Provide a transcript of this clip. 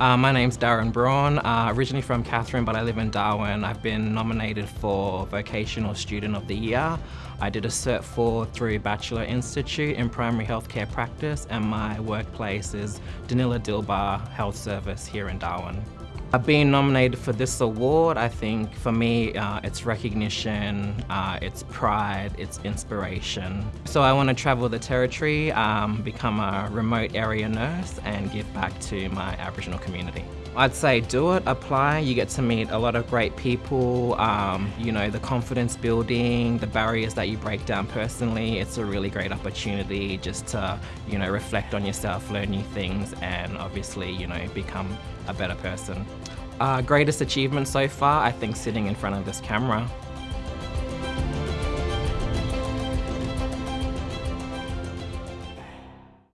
Uh, my name's Darren Braun, uh, originally from Katherine, but I live in Darwin. I've been nominated for Vocational Student of the Year. I did a Cert 4 through Batchelor Institute in Primary Healthcare Practice, and my workplace is Danila Dilba Health Service here in Darwin. Uh, being nominated for this award, I think for me, uh, it's recognition, uh, it's pride, it's inspiration. So I want to travel the territory, um, become a remote area nurse and give back to my Aboriginal community. I'd say do it, apply, you get to meet a lot of great people, um, you know, the confidence building, the barriers that you break down personally, it's a really great opportunity just to, you know, reflect on yourself, learn new things and obviously, you know, become a better person. Uh, greatest achievement so far, I think sitting in front of this camera.